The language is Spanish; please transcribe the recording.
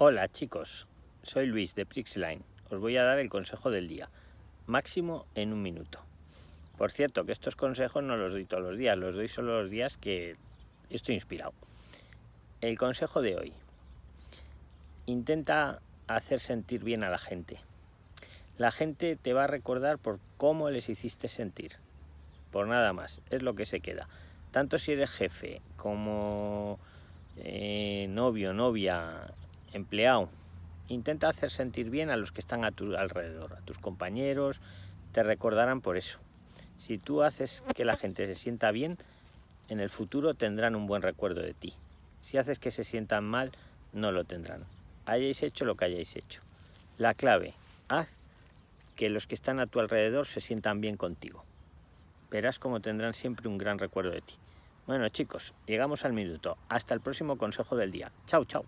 Hola chicos, soy Luis de Prixline. Os voy a dar el consejo del día, máximo en un minuto. Por cierto, que estos consejos no los doy todos los días, los doy solo los días que estoy inspirado. El consejo de hoy. Intenta hacer sentir bien a la gente. La gente te va a recordar por cómo les hiciste sentir. Por nada más, es lo que se queda. Tanto si eres jefe como eh, novio, novia, empleado, intenta hacer sentir bien a los que están a tu alrededor, a tus compañeros, te recordarán por eso. Si tú haces que la gente se sienta bien, en el futuro tendrán un buen recuerdo de ti. Si haces que se sientan mal, no lo tendrán. Hayáis hecho lo que hayáis hecho. La clave, haz que los que están a tu alrededor se sientan bien contigo. Verás cómo tendrán siempre un gran recuerdo de ti. Bueno chicos, llegamos al minuto. Hasta el próximo consejo del día. Chao, chao.